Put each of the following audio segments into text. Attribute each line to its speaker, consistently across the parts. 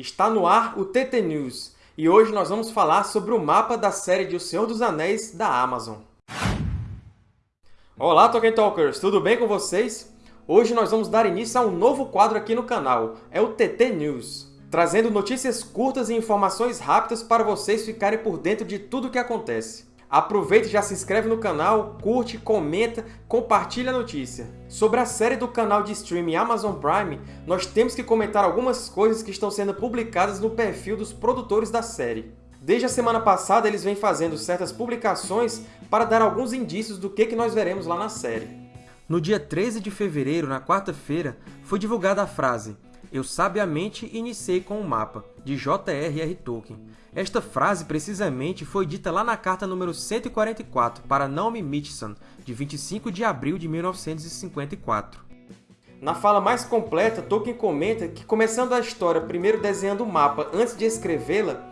Speaker 1: Está no ar o TT News, e hoje nós vamos falar sobre o mapa da série de O Senhor dos Anéis da Amazon. Olá, Tolkien Talkers! Tudo bem com vocês? Hoje nós vamos dar início a um novo quadro aqui no canal, é o TT News, trazendo notícias curtas e informações rápidas para vocês ficarem por dentro de tudo o que acontece. Aproveita e já se inscreve no canal, curte, comenta, compartilha a notícia. Sobre a série do canal de streaming Amazon Prime, nós temos que comentar algumas coisas que estão sendo publicadas no perfil dos produtores da série. Desde a semana passada, eles vêm fazendo certas publicações para dar alguns indícios do que nós veremos lá na série. No dia 13 de fevereiro, na quarta-feira, foi divulgada a frase eu sabiamente iniciei com o um mapa, de J.R.R. Tolkien. Esta frase, precisamente, foi dita lá na carta número 144 para Naomi Mitchison, de 25 de abril de 1954. Na fala mais completa, Tolkien comenta que, começando a história primeiro desenhando o mapa antes de escrevê-la,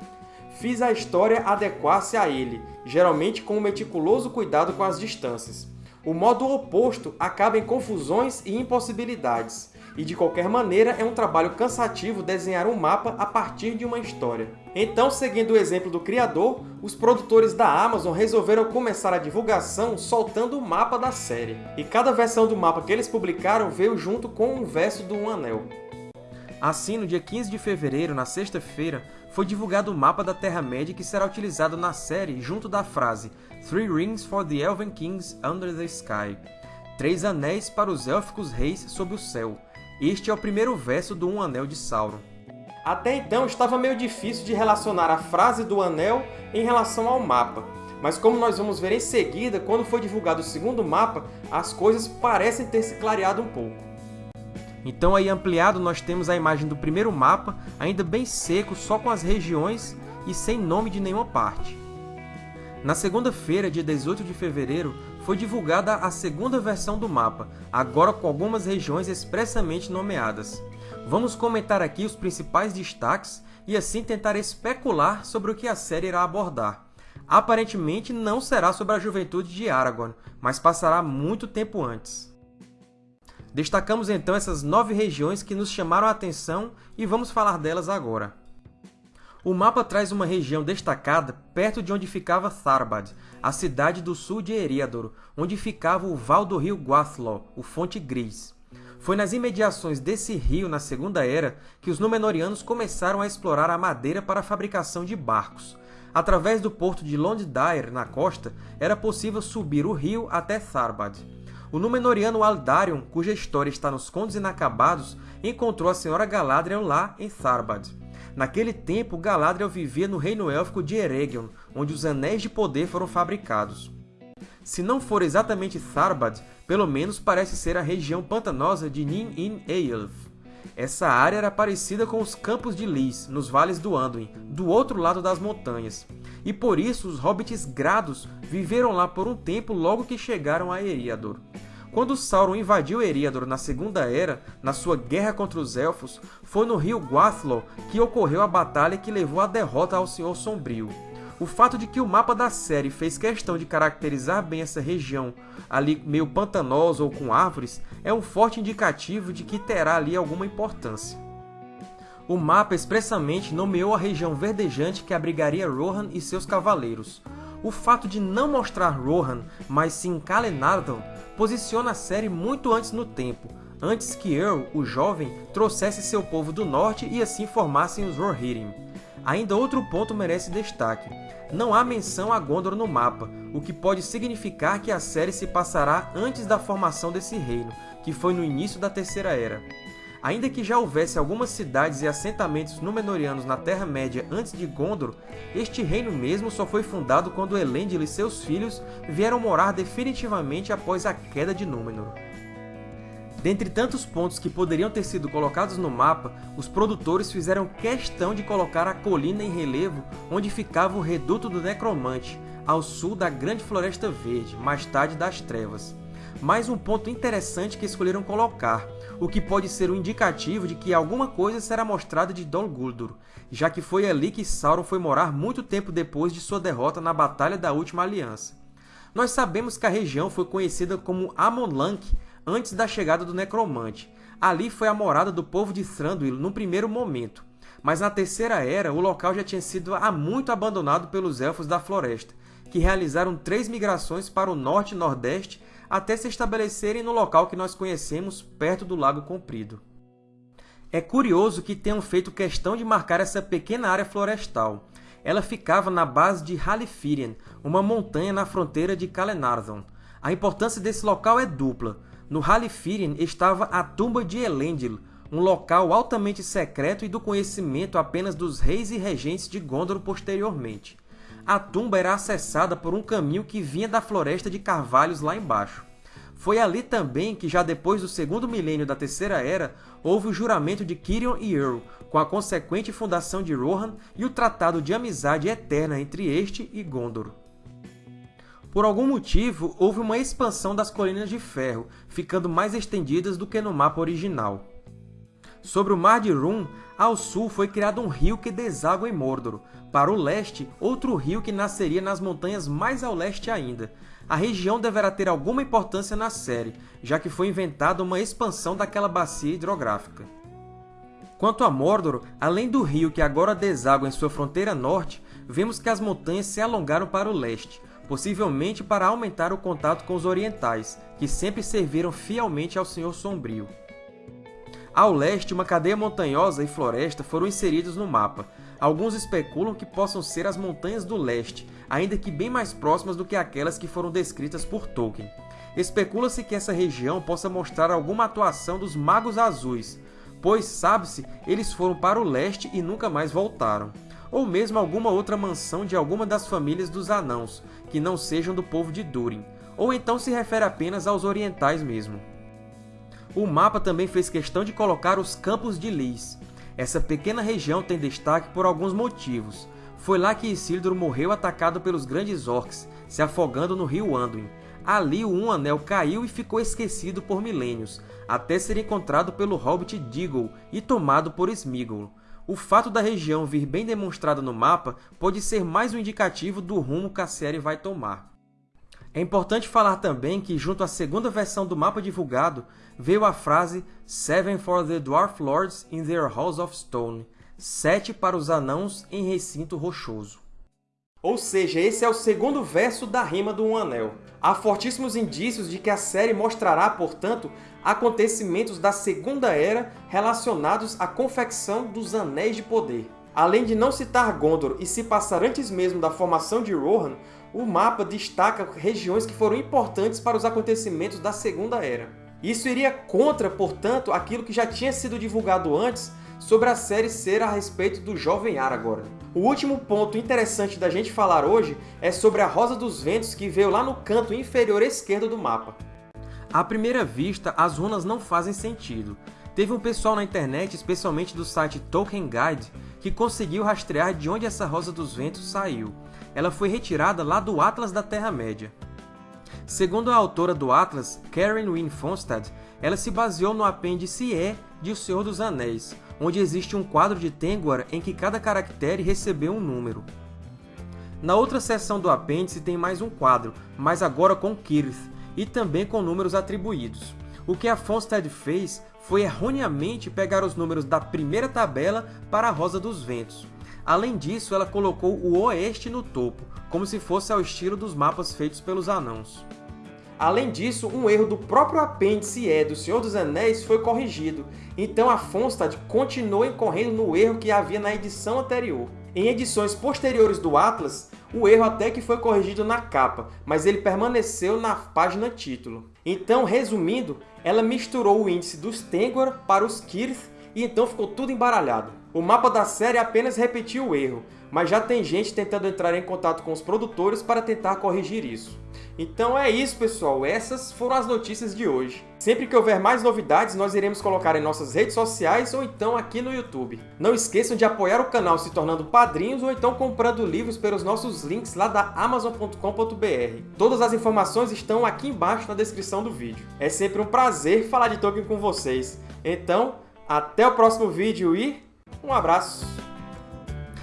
Speaker 1: fiz a história adequar-se a ele, geralmente com um meticuloso cuidado com as distâncias. O modo oposto acaba em confusões e impossibilidades, e de qualquer maneira é um trabalho cansativo desenhar um mapa a partir de uma história. Então, seguindo o exemplo do criador, os produtores da Amazon resolveram começar a divulgação soltando o mapa da série. E cada versão do mapa que eles publicaram veio junto com um verso do Um Anel. Assim, no dia 15 de fevereiro, na sexta-feira, foi divulgado o mapa da Terra-média que será utilizado na série junto da frase Three Rings for the Elven Kings Under the Sky Três anéis para os élficos reis sob o céu, este é o primeiro verso do Um Anel de Sauron. Até então, estava meio difícil de relacionar a frase do Anel em relação ao mapa. Mas como nós vamos ver em seguida, quando foi divulgado o segundo mapa, as coisas parecem ter se clareado um pouco. Então, aí ampliado, nós temos a imagem do primeiro mapa, ainda bem seco, só com as regiões e sem nome de nenhuma parte. Na segunda-feira, dia 18 de fevereiro, foi divulgada a segunda versão do mapa, agora com algumas regiões expressamente nomeadas. Vamos comentar aqui os principais destaques e assim tentar especular sobre o que a série irá abordar. Aparentemente não será sobre a juventude de Aragorn, mas passará muito tempo antes. Destacamos então essas nove regiões que nos chamaram a atenção e vamos falar delas agora. O mapa traz uma região destacada perto de onde ficava Tharbad, a cidade do sul de Eriador, onde ficava o val do rio Guathlo, o Fonte Gris. Foi nas imediações desse rio, na Segunda Era, que os Númenóreanos começaram a explorar a madeira para a fabricação de barcos. Através do porto de Londdair, na costa, era possível subir o rio até Tharbad. O Númenoriano Aldarion, cuja história está nos Contos Inacabados, encontrou a Senhora Galadriel lá em Tharbad. Naquele tempo, Galadriel vivia no reino élfico de Eregion, onde os Anéis de Poder foram fabricados. Se não for exatamente Tharbad, pelo menos parece ser a região pantanosa de Nin-in-Eilf. Essa área era parecida com os Campos de Lys, nos vales do Anduin, do outro lado das montanhas, e por isso os hobbits grados viveram lá por um tempo logo que chegaram a Eriador. Quando Sauron invadiu Eriador na Segunda Era, na sua guerra contra os Elfos, foi no rio Guathlo que ocorreu a batalha que levou à derrota ao Senhor Sombrio. O fato de que o mapa da série fez questão de caracterizar bem essa região, ali meio pantanosa ou com árvores, é um forte indicativo de que terá ali alguma importância. O mapa expressamente nomeou a região verdejante que abrigaria Rohan e seus cavaleiros. O fato de não mostrar Rohan, mas sim Calenardon, posiciona a série muito antes no tempo, antes que Earl, o jovem, trouxesse seu povo do norte e assim formassem os Rohirrim. Ainda outro ponto merece destaque. Não há menção a Gondor no mapa, o que pode significar que a série se passará antes da formação desse reino, que foi no início da Terceira Era. Ainda que já houvesse algumas cidades e assentamentos Númenóreanos na Terra-média antes de Gondor, este reino mesmo só foi fundado quando Elendil e seus filhos vieram morar definitivamente após a queda de Númenor. Dentre tantos pontos que poderiam ter sido colocados no mapa, os produtores fizeram questão de colocar a colina em relevo onde ficava o Reduto do Necromante, ao sul da Grande Floresta Verde, mais tarde das Trevas. Mais um ponto interessante que escolheram colocar, o que pode ser um indicativo de que alguma coisa será mostrada de Dol Guldur, já que foi ali que Sauron foi morar muito tempo depois de sua derrota na Batalha da Última Aliança. Nós sabemos que a região foi conhecida como Amon-Lank antes da chegada do Necromante. Ali foi a morada do povo de Thranduil num primeiro momento. mas na Terceira Era o local já tinha sido há muito abandonado pelos Elfos da Floresta, que realizaram três migrações para o norte e nordeste até se estabelecerem no local que nós conhecemos perto do Lago Comprido. É curioso que tenham feito questão de marcar essa pequena área florestal. Ela ficava na base de Halifirian, uma montanha na fronteira de Calenardon. A importância desse local é dupla. No Halifirian estava a tumba de Elendil, um local altamente secreto e do conhecimento apenas dos reis e regentes de Gondor posteriormente. A tumba era acessada por um caminho que vinha da Floresta de Carvalhos lá embaixo. Foi ali também que, já depois do segundo milênio da Terceira Era, houve o juramento de Cirion e Earl, com a consequente fundação de Rohan e o Tratado de Amizade Eterna entre este e Gondor. Por algum motivo, houve uma expansão das Colinas de Ferro, ficando mais estendidas do que no mapa original. Sobre o Mar de Rum, ao sul foi criado um rio que deságua em Mordor. Para o leste, outro rio que nasceria nas montanhas mais ao leste ainda, a região deverá ter alguma importância na série, já que foi inventada uma expansão daquela bacia hidrográfica. Quanto a Mordor, além do rio que agora deságua em sua fronteira norte, vemos que as montanhas se alongaram para o leste, possivelmente para aumentar o contato com os orientais, que sempre serviram fielmente ao Senhor Sombrio. Ao leste, uma cadeia montanhosa e floresta foram inseridos no mapa. Alguns especulam que possam ser as Montanhas do Leste, ainda que bem mais próximas do que aquelas que foram descritas por Tolkien. Especula-se que essa região possa mostrar alguma atuação dos Magos Azuis, pois, sabe-se, eles foram para o leste e nunca mais voltaram. Ou mesmo alguma outra mansão de alguma das famílias dos Anãos, que não sejam do povo de Durin. Ou então se refere apenas aos orientais mesmo. O mapa também fez questão de colocar os Campos de Lys. Essa pequena região tem destaque por alguns motivos. Foi lá que Isildur morreu atacado pelos grandes orcs, se afogando no rio Anduin. Ali o Um Anel caiu e ficou esquecido por milênios, até ser encontrado pelo hobbit Diggle e tomado por Sméagol. O fato da região vir bem demonstrada no mapa pode ser mais um indicativo do rumo que a série vai tomar. É importante falar também que, junto à segunda versão do mapa divulgado, veio a frase Seven for the Dwarf Lords in their Halls of Stone, sete para os anãos em recinto rochoso. Ou seja, esse é o segundo verso da rima do Um Anel. Há fortíssimos indícios de que a série mostrará, portanto, acontecimentos da Segunda Era relacionados à confecção dos Anéis de Poder. Além de não citar Gondor e se passar antes mesmo da formação de Rohan, o mapa destaca regiões que foram importantes para os acontecimentos da Segunda Era. Isso iria contra, portanto, aquilo que já tinha sido divulgado antes sobre a série ser a respeito do jovem Aragorn. O último ponto interessante da gente falar hoje é sobre a Rosa dos Ventos que veio lá no canto inferior esquerdo do mapa. À primeira vista, as runas não fazem sentido. Teve um pessoal na internet, especialmente do site Tolkien Guide, que conseguiu rastrear de onde essa Rosa dos Ventos saiu ela foi retirada lá do Atlas da Terra-média. Segundo a autora do Atlas, Karen Wynne Fonstad, ela se baseou no apêndice E de O Senhor dos Anéis, onde existe um quadro de Tengwar em que cada caractere recebeu um número. Na outra seção do apêndice tem mais um quadro, mas agora com Kirith, e também com números atribuídos. O que a Fonstad fez foi erroneamente pegar os números da primeira tabela para a Rosa dos Ventos, Além disso, ela colocou o oeste no topo, como se fosse ao estilo dos mapas feitos pelos anãos. Além disso, um erro do próprio apêndice E do Senhor dos Anéis foi corrigido, então a Fonstad continuou incorrendo no erro que havia na edição anterior. Em edições posteriores do Atlas, o erro até que foi corrigido na capa, mas ele permaneceu na página título. Então, resumindo, ela misturou o índice dos Tengwar para os Kirith e então ficou tudo embaralhado. O mapa da série apenas repetiu o erro, mas já tem gente tentando entrar em contato com os produtores para tentar corrigir isso. Então é isso, pessoal. Essas foram as notícias de hoje. Sempre que houver mais novidades, nós iremos colocar em nossas redes sociais ou então aqui no YouTube. Não esqueçam de apoiar o canal se tornando padrinhos ou então comprando livros pelos nossos links lá da Amazon.com.br. Todas as informações estão aqui embaixo na descrição do vídeo. É sempre um prazer falar de Tolkien com vocês. Então, até o próximo vídeo e um abraço!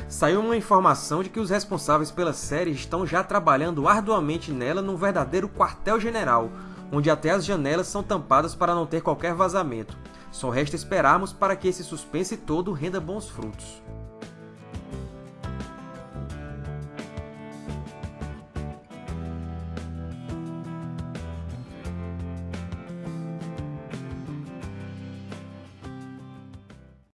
Speaker 1: Saiu uma informação de que os responsáveis pela série estão já trabalhando arduamente nela num verdadeiro quartel-general, onde até as janelas são tampadas para não ter qualquer vazamento. Só resta esperarmos para que esse suspense todo renda bons frutos.